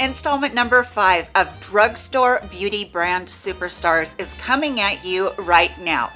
Installment number five of Drugstore Beauty Brand Superstars is coming at you right now.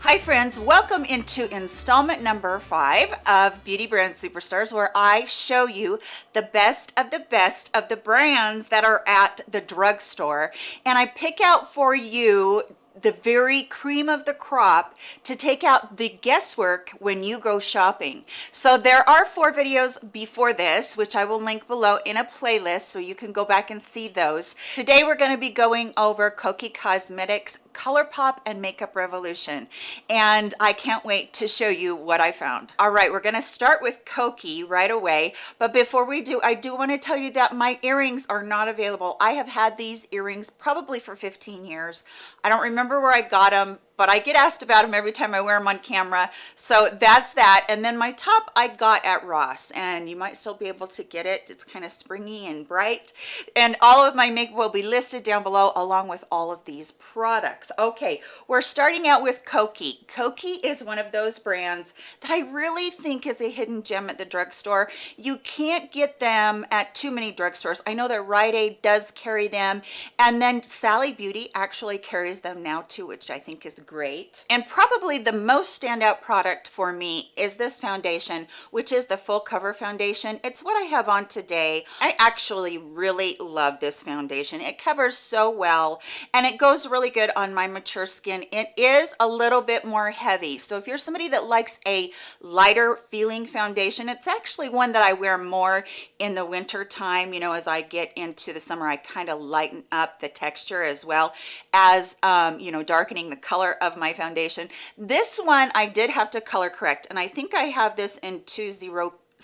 Hi friends, welcome into installment number five of Beauty Brand Superstars where I show you the best of the best of the brands that are at the drugstore and I pick out for you the very cream of the crop to take out the guesswork when you go shopping. So there are four videos before this, which I will link below in a playlist so you can go back and see those. Today we're going to be going over Kokie Cosmetics ColourPop and Makeup Revolution. And I can't wait to show you what I found. All right, we're gonna start with Kokie right away. But before we do, I do wanna tell you that my earrings are not available. I have had these earrings probably for 15 years. I don't remember where I got them but I get asked about them every time I wear them on camera. So that's that. And then my top I got at Ross and you might still be able to get it. It's kind of springy and bright. And all of my makeup will be listed down below along with all of these products. Okay, we're starting out with Kokie. Kokie is one of those brands that I really think is a hidden gem at the drugstore. You can't get them at too many drugstores. I know that Rite Aid does carry them and then Sally Beauty actually carries them now too, which I think is great. And probably the most standout product for me is this foundation, which is the full cover foundation. It's what I have on today. I actually really love this foundation. It covers so well and it goes really good on my mature skin. It is a little bit more heavy. So if you're somebody that likes a lighter feeling foundation, it's actually one that I wear more in the winter time. You know, as I get into the summer, I kind of lighten up the texture as well as, um, you know, darkening the color of my foundation. This one I did have to color correct and I think I have this in 20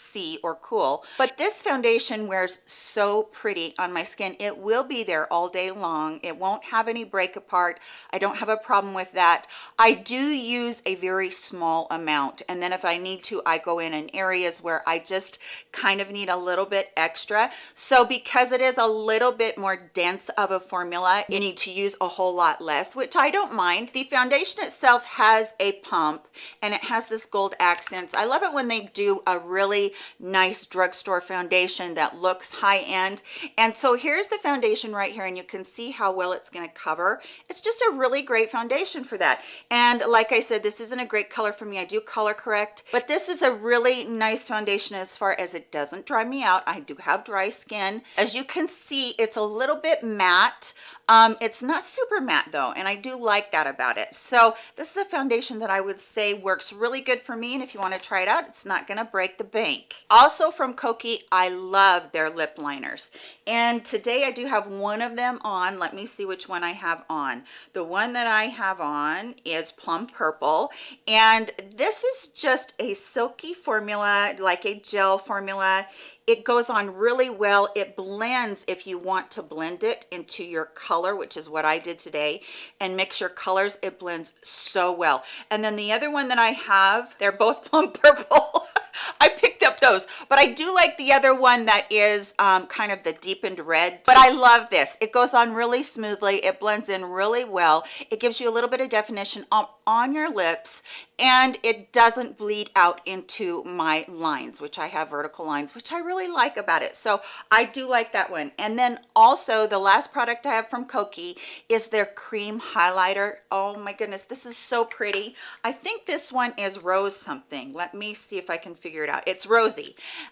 see or cool. But this foundation wears so pretty on my skin. It will be there all day long. It won't have any break apart. I don't have a problem with that. I do use a very small amount and then if i need to i go in in areas where i just kind of need a little bit extra. So because it is a little bit more dense of a formula you need to use a whole lot less which i don't mind. The foundation itself has a pump and it has this gold accents. I love it when they do a really nice drugstore foundation that looks high-end. And so here's the foundation right here and you can see how well it's going to cover. It's just a really great foundation for that. And like i said this isn't a great color for me. I do color correct but this is a really nice foundation as far as it doesn't dry me out. I do have dry skin. As you can see it's a little bit matte um, it's not super matte though and i do like that about it so this is a foundation that i would say works really good for me and if you want to try it out it's not going to break the bank also from Kokie, I love their lip liners. And today I do have one of them on. Let me see which one I have on. The one that I have on is Plum Purple. And this is just a silky formula, like a gel formula it goes on really well it blends if you want to blend it into your color which is what i did today and mix your colors it blends so well and then the other one that i have they're both plum purple I picked those, but I do like the other one that is um, kind of the deepened red, but I love this. It goes on really smoothly. It blends in really well. It gives you a little bit of definition on, on your lips and it doesn't bleed out into my lines, which I have vertical lines, which I really like about it. So I do like that one. And then also the last product I have from Kokie is their cream highlighter. Oh my goodness, this is so pretty. I think this one is rose something. Let me see if I can figure it out. It's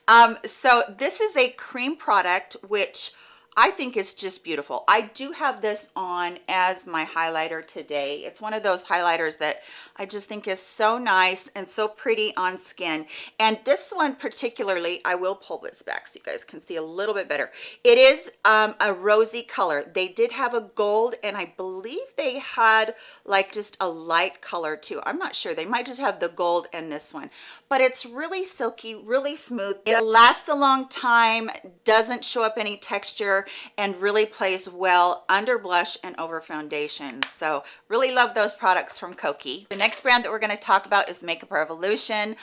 Um, so this is a cream product, which I think it's just beautiful. I do have this on as my highlighter today. It's one of those highlighters that I just think is so nice and so pretty on skin. And this one particularly, I will pull this back so you guys can see a little bit better. It is um, a rosy color. They did have a gold and I believe they had like just a light color too. I'm not sure. They might just have the gold and this one. But it's really silky, really smooth. It lasts a long time, doesn't show up any texture and really plays well under blush and over foundation. So really love those products from Kokie the next brand that we're going to talk about is makeup revolution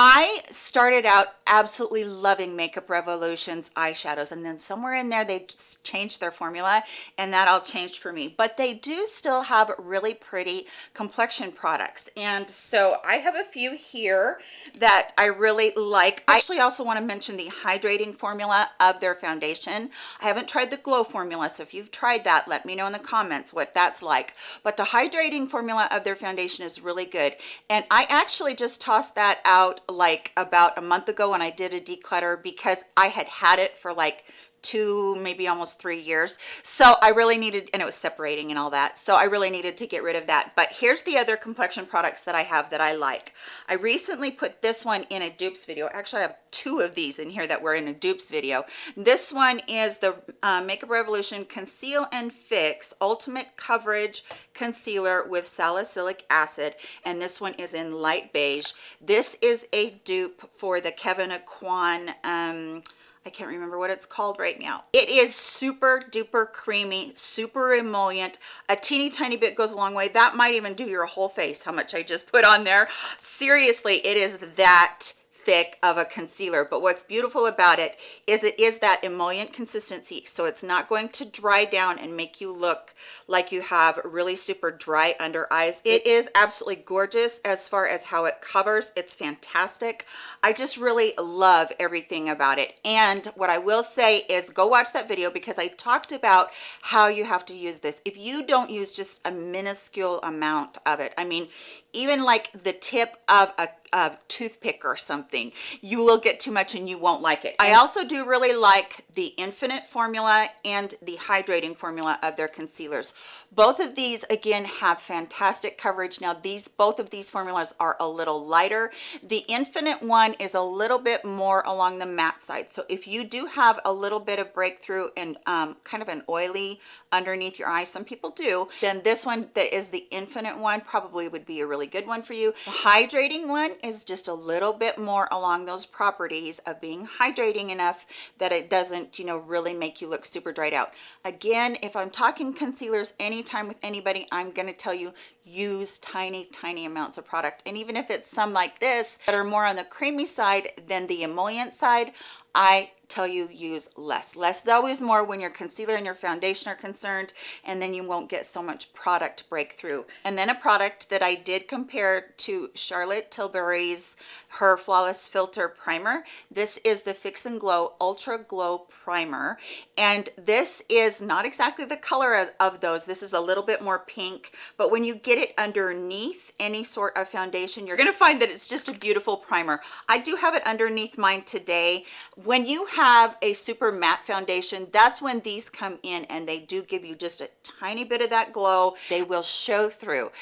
I started out absolutely loving Makeup Revolution's eyeshadows. And then somewhere in there, they changed their formula and that all changed for me. But they do still have really pretty complexion products. And so I have a few here that I really like. I actually also want to mention the hydrating formula of their foundation. I haven't tried the glow formula. So if you've tried that, let me know in the comments what that's like. But the hydrating formula of their foundation is really good. And I actually just tossed that out like about a month ago when I did a declutter because I had had it for like two maybe almost three years. So i really needed and it was separating and all that. So i really needed to get rid of that. But here's the other complexion products that i have that i like. I recently put this one in a dupes video. Actually i have two of these in here that were in a dupes video. This one is the uh, makeup revolution conceal and fix ultimate coverage concealer with salicylic acid and this one is in light beige. This is a dupe for the Kevyn Aucoin um I can't remember what it's called right now. It is super duper creamy, super emollient. A teeny tiny bit goes a long way. That might even do your whole face, how much I just put on there. Seriously, it is that thick of a concealer. But what's beautiful about it is it is that emollient consistency. So it's not going to dry down and make you look like you have really super dry under eyes. It is absolutely gorgeous as far as how it covers. It's fantastic. I just really love everything about it. And what i will say is go watch that video because i talked about how you have to use this. If you don't use just a minuscule amount of it i mean even like the tip of a, a, toothpick or something you will get too much and you won't like it. I also do really like the infinite formula and the hydrating formula of their concealers. Both of these again have fantastic coverage. Now these both of these formulas are a little lighter. The infinite one is a little bit more along the matte side. So if you do have a little bit of breakthrough and um, kind of an oily underneath your eyes some people do then this one that is the infinite one probably would be a really good one for you. The hydrating one is just a little bit more along those properties of being hydrating enough that it doesn't you know really make you look super dried out. Again if i'm talking concealers anytime with anybody i'm going to tell you use tiny tiny amounts of product. And even if it's some like this that are more on the creamy side than the emollient side i tell you use less. Less is always more when your concealer and your foundation are concerned and then you won't get so much product breakthrough. And then a product that i did compare to charlotte tilbury's her flawless filter primer. This is the fix and glow ultra glow primer and this is not exactly the color of, of those. This is a little bit more pink but when you get it underneath any sort of foundation you're going to find that it's just a beautiful primer. I do have it underneath mine today. When you have a super matte foundation that's when these come in and they do give you just a tiny bit of that glow. They will show through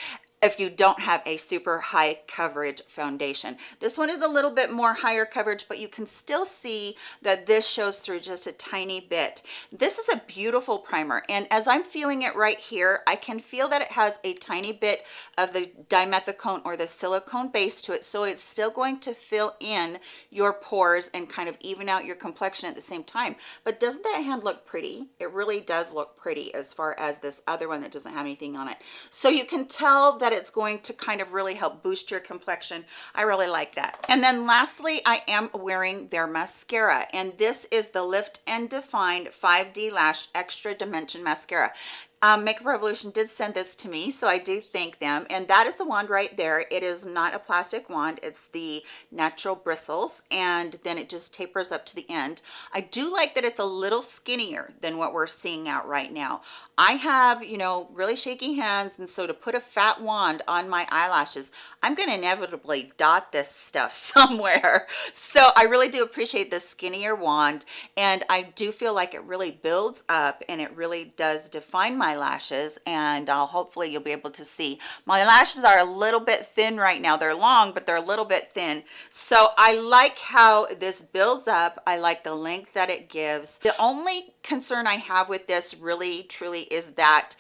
if you don't have a super high coverage foundation. This one is a little bit more higher coverage but you can still see that this shows through just a tiny bit. This is a beautiful primer and as i'm feeling it right here i can feel that it has a tiny bit of the dimethicone or the silicone base to it so it's still going to fill in your pores and kind of even out your complexion at the same time. But doesn't that hand look pretty? It really does look pretty as far as this other one that doesn't have anything on it. So you can tell that that it's going to kind of really help boost your complexion. I really like that. And then lastly i am wearing their mascara and this is the lift and define 5d lash extra dimension mascara um, Makeup Revolution did send this to me, so I do thank them. And that is the wand right there. It is not a plastic wand. It's the natural bristles, and then it just tapers up to the end. I do like that it's a little skinnier than what we're seeing out right now. I have, you know, really shaky hands, and so to put a fat wand on my eyelashes, I'm going to inevitably dot this stuff somewhere. So I really do appreciate the skinnier wand, and I do feel like it really builds up, and it really does define my lashes, and I'll hopefully you'll be able to see. My lashes are a little bit thin right now. They're long, but they're a little bit thin. So I like how this builds up. I like the length that it gives. The only concern I have with this really truly is that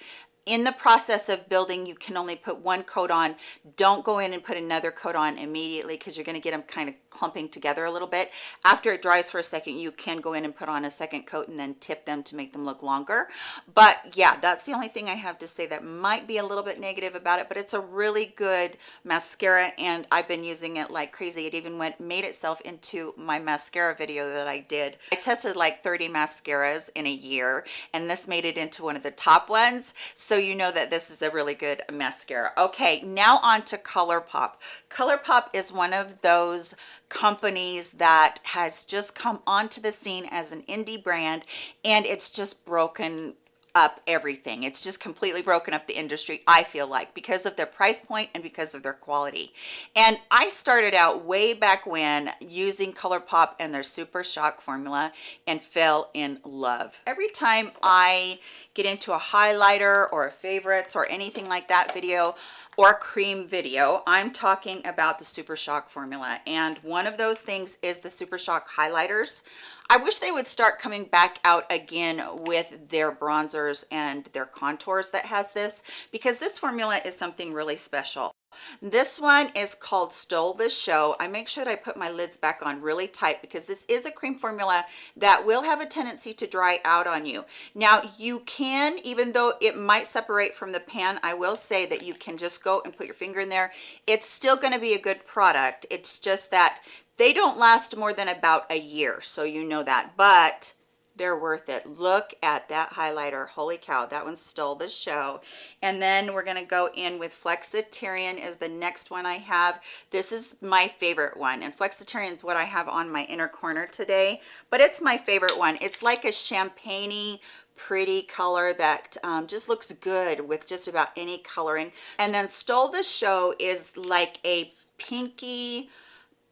in the process of building, you can only put one coat on. Don't go in and put another coat on immediately because you're going to get them kind of clumping together a little bit. After it dries for a second, you can go in and put on a second coat and then tip them to make them look longer. But yeah, that's the only thing I have to say that might be a little bit negative about it, but it's a really good mascara and I've been using it like crazy. It even went made itself into my mascara video that I did. I tested like 30 mascaras in a year and this made it into one of the top ones. So so you know that this is a really good mascara. Okay now on to ColourPop. ColourPop is one of those companies that has just come onto the scene as an indie brand and it's just broken up everything. It's just completely broken up the industry i feel like because of their price point and because of their quality. And i started out way back when using ColourPop and their super shock formula and fell in love. Every time i get into a highlighter or a favorites or anything like that video or cream video i'm talking about the super shock formula and one of those things is the super shock highlighters I wish they would start coming back out again with their bronzers and their contours that has this because this formula is something really special. This one is called Stole the Show. I make sure that I put my lids back on really tight because this is a cream formula that will have a tendency to dry out on you. Now you can, even though it might separate from the pan, I will say that you can just go and put your finger in there. It's still gonna be a good product. It's just that they don't last more than about a year so you know that but they're worth it. Look at that highlighter. Holy cow that one stole the show. And then we're going to go in with flexitarian is the next one i have. This is my favorite one and flexitarian is what i have on my inner corner today but it's my favorite one. It's like a champagne pretty color that um, just looks good with just about any coloring. And then stole the show is like a pinky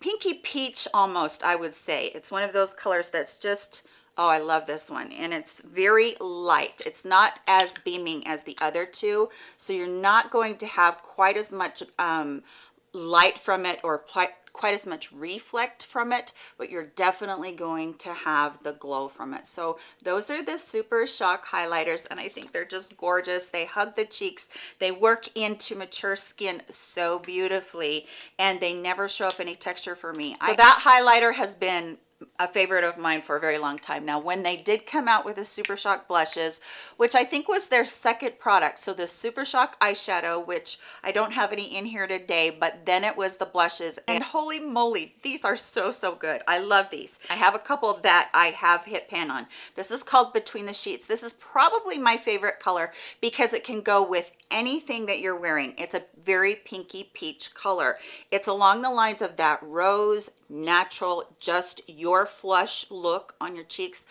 pinky peach almost i would say. It's one of those colors that's just oh i love this one and it's very light. It's not as beaming as the other two so you're not going to have quite as much um, light from it or quite as much reflect from it but you're definitely going to have the glow from it. So those are the super shock highlighters and i think they're just gorgeous. They hug the cheeks. They work into mature skin so beautifully and they never show up any texture for me. So that highlighter has been a favorite of mine for a very long time. Now when they did come out with the super shock blushes which i think was their second product so the super shock eyeshadow which i don't have any in here today but then it was the blushes. And holy moly these are so so good. I love these. I have a couple that i have hit pan on. This is called between the sheets. This is probably my favorite color because it can go with anything that you're wearing it's a very pinky peach color it's along the lines of that rose natural just your flush look on your cheeks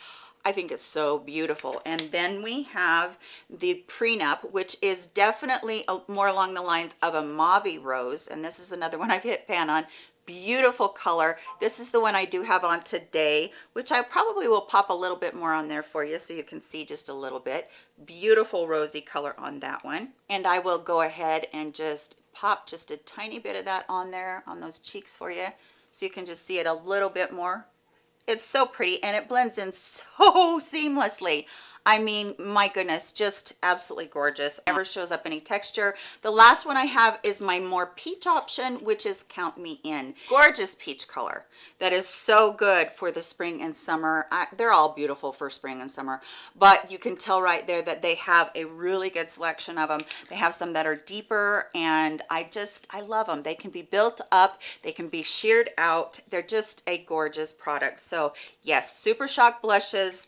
I think it's so beautiful. And then we have the prenup, which is definitely a, more along the lines of a mauve rose. And this is another one I've hit pan on beautiful color. This is the one i do have on today which i probably will pop a little bit more on there for you so you can see just a little bit. Beautiful rosy color on that one. And i will go ahead and just pop just a tiny bit of that on there on those cheeks for you so you can just see it a little bit more. It's so pretty and it blends in so seamlessly I mean, my goodness, just absolutely gorgeous. Never shows up any texture. The last one I have is my more peach option, which is Count Me In. Gorgeous peach color that is so good for the spring and summer. I, they're all beautiful for spring and summer, but you can tell right there that they have a really good selection of them. They have some that are deeper and I just, I love them. They can be built up, they can be sheared out. They're just a gorgeous product. So yes, Super Shock blushes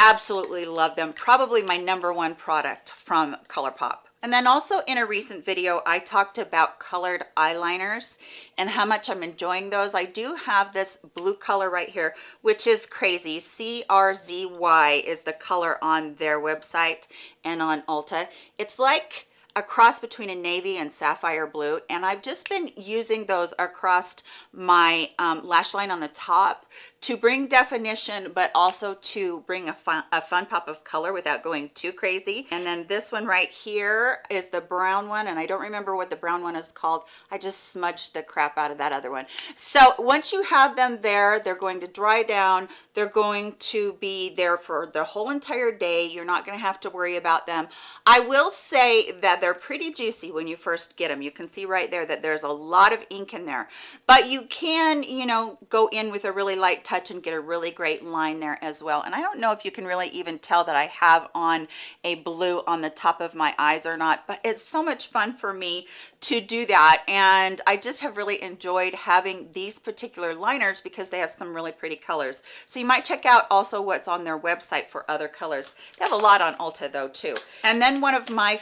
absolutely love them. Probably my number one product from ColourPop. And then also in a recent video I talked about colored eyeliners and how much I'm enjoying those. I do have this blue color right here which is crazy. CRZY is the color on their website and on Ulta. It's like a cross between a navy and sapphire blue and I've just been using those across my um, lash line on the top to bring definition but also to bring a fun, a fun pop of color without going too crazy. And then this one right here is the brown one and I don't remember what the brown one is called. I just smudged the crap out of that other one. So once you have them there they're going to dry down. They're going to be there for the whole entire day. You're not going to have to worry about them. I will say that they're pretty juicy when you first get them you can see right there that there's a lot of ink in there. But you can you know go in with a really light touch and get a really great line there as well. And I don't know if you can really even tell that I have on a blue on the top of my eyes or not but it's so much fun for me to do that. And I just have really enjoyed having these particular liners because they have some really pretty colors. So you might check out also what's on their website for other colors. They have a lot on Ulta though too. And then one of my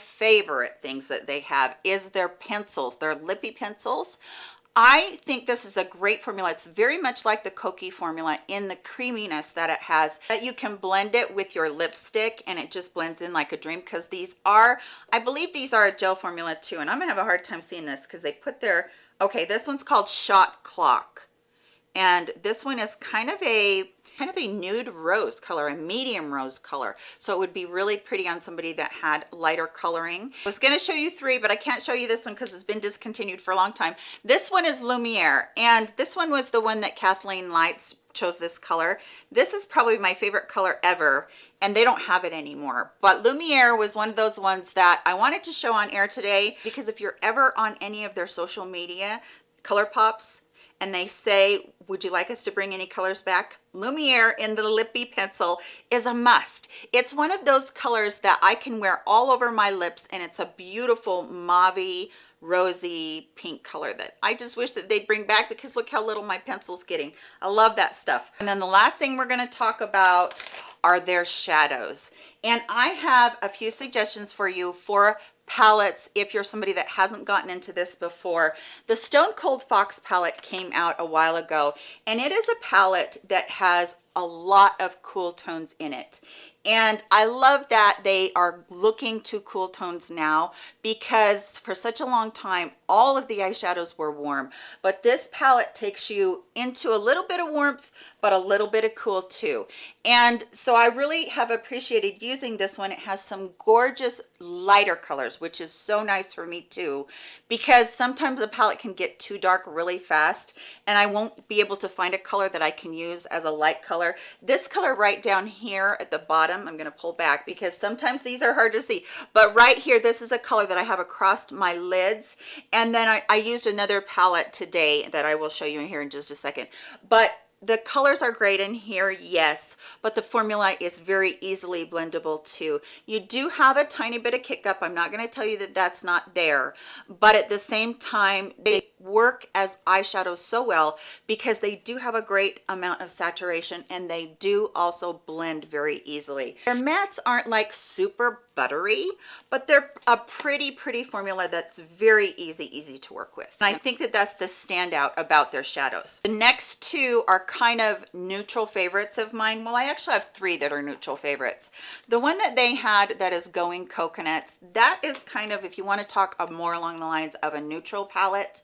favorite things that they have is their pencils their Lippie pencils I think this is a great formula. It's very much like the Kokie formula in the creaminess that it has that you can blend it with your lipstick and it just blends in like a dream because these are, I believe these are a gel formula too. And I'm gonna have a hard time seeing this because they put their, okay, this one's called Shot Clock. And this one is kind of a kind of a nude rose color, a medium rose color. So it would be really pretty on somebody that had lighter coloring. I was gonna show you three, but I can't show you this one because it's been discontinued for a long time. This one is Lumiere, and this one was the one that Kathleen Lights chose this color. This is probably my favorite color ever and they don't have it anymore but lumiere was one of those ones that i wanted to show on air today because if you're ever on any of their social media ColourPops and they say would you like us to bring any colors back lumiere in the Lippie pencil is a must it's one of those colors that i can wear all over my lips and it's a beautiful mauve rosy pink color that I just wish that they'd bring back because look how little my pencil's getting. I love that stuff. And then the last thing we're going to talk about are their shadows. And I have a few suggestions for you for palettes if you're somebody that hasn't gotten into this before the stone cold fox palette came out a while ago and it is a palette that has a lot of cool tones in it and I love that they are looking to cool tones now because for such a long time all of the eyeshadows were warm. But this palette takes you into a little bit of warmth but a little bit of cool too. And so i really have appreciated using this one. It has some gorgeous lighter colors which is so nice for me too because sometimes the palette can get too dark really fast and i won't be able to find a color that i can use as a light color. This color right down here at the bottom i'm going to pull back because sometimes these are hard to see. But right here this is a color that i have across my lids. And then I, I used another palette today that I will show you in here in just a second. But the colors are great in here yes but the formula is very easily blendable too. You do have a tiny bit of kick up i'm not going to tell you that that's not there but at the same time they work as eyeshadows so well because they do have a great amount of saturation and they do also blend very easily. Their mattes aren't like super buttery but they're a pretty pretty formula that's very easy easy to work with. And i think that that's the standout about their shadows. The next two are kind of neutral favorites of mine. Well i actually have three that are neutral favorites. The one that they had that is going coconuts that is kind of if you want to talk more along the lines of a neutral palette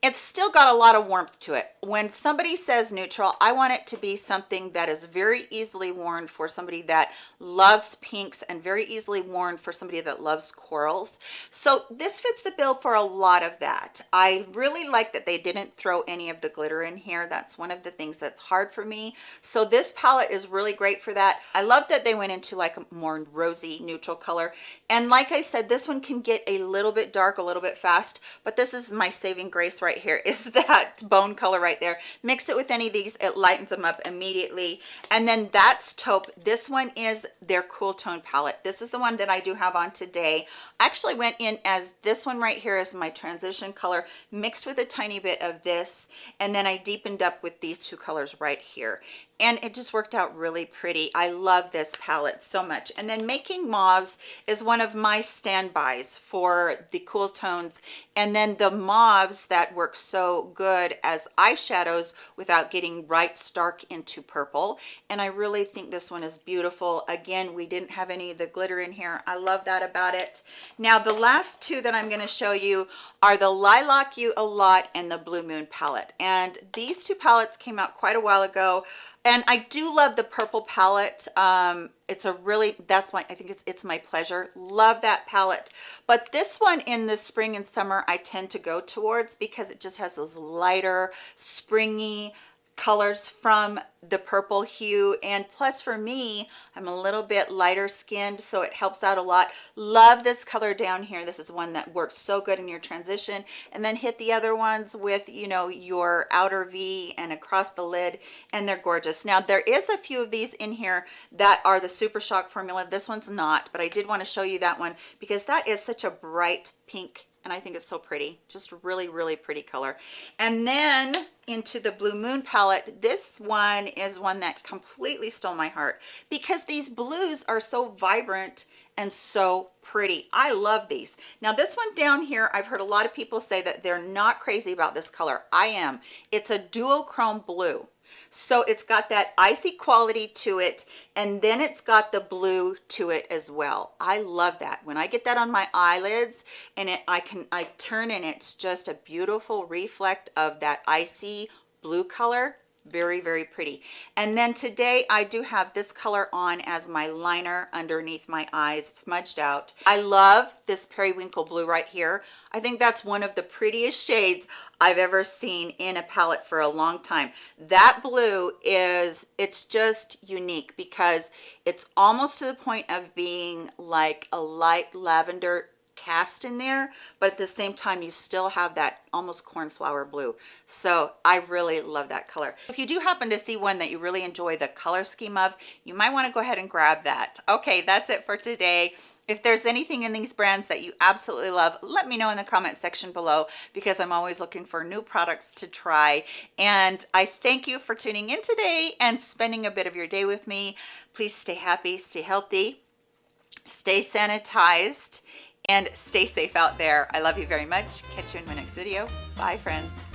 it's still got a lot of warmth to it. When somebody says neutral i want it to be something that is very easily worn for somebody that loves pinks and very easily worn for somebody that loves corals. So this fits the bill for a lot of that. I really like that they didn't throw any of the glitter in here. That's one of the things that's hard for me. So this palette is really great for that. I love that they went into like a more rosy neutral color. And like i said this one can get a little bit dark a little bit fast but this is my saving grace right right here is that bone color right there. Mix it with any of these it lightens them up immediately. And then that's taupe. This one is their cool tone palette. This is the one that i do have on today. I actually went in as this one right here is my transition color mixed with a tiny bit of this and then i deepened up with these two colors right here and it just worked out really pretty i love this palette so much and then making mauves is one of my standbys for the cool tones and then the mauves that work so good as eyeshadows without getting right stark into purple. And I really think this one is beautiful. Again, we didn't have any of the glitter in here. I love that about it. Now, the last two that I'm gonna show you are the Lilac You A Lot and the Blue Moon palette. And these two palettes came out quite a while ago and I do love the purple palette. Um, it's a really, that's my, I think it's, it's my pleasure. Love that palette. But this one in the spring and summer, I tend to go towards because it just has those lighter, springy, colors from the purple hue and plus for me i'm a little bit lighter skinned so it helps out a lot. Love this color down here. This is one that works so good in your transition. And then hit the other ones with you know your outer v and across the lid and they're gorgeous. Now there is a few of these in here that are the super shock formula. This one's not but i did want to show you that one because that is such a bright pink and I think it's so pretty. Just really really pretty color. And then into the blue moon palette this one is one that completely stole my heart because these blues are so vibrant and so pretty. I love these. Now this one down here i've heard a lot of people say that they're not crazy about this color. I am. It's a duochrome blue so it's got that icy quality to it and then it's got the blue to it as well. I love that. When i get that on my eyelids and it i can i turn and it's just a beautiful reflect of that icy blue color very very pretty. And then today i do have this color on as my liner underneath my eyes. Smudged out. I love this periwinkle blue right here. I think that's one of the prettiest shades i've ever seen in a palette for a long time. That blue is it's just unique because it's almost to the point of being like a light lavender cast in there but at the same time you still have that almost cornflower blue. So i really love that color. If you do happen to see one that you really enjoy the color scheme of you might want to go ahead and grab that. Okay that's it for today. If there's anything in these brands that you absolutely love let me know in the comment section below because i'm always looking for new products to try. And i thank you for tuning in today and spending a bit of your day with me. Please stay happy stay healthy stay sanitized and stay safe out there. I love you very much. Catch you in my next video. Bye, friends.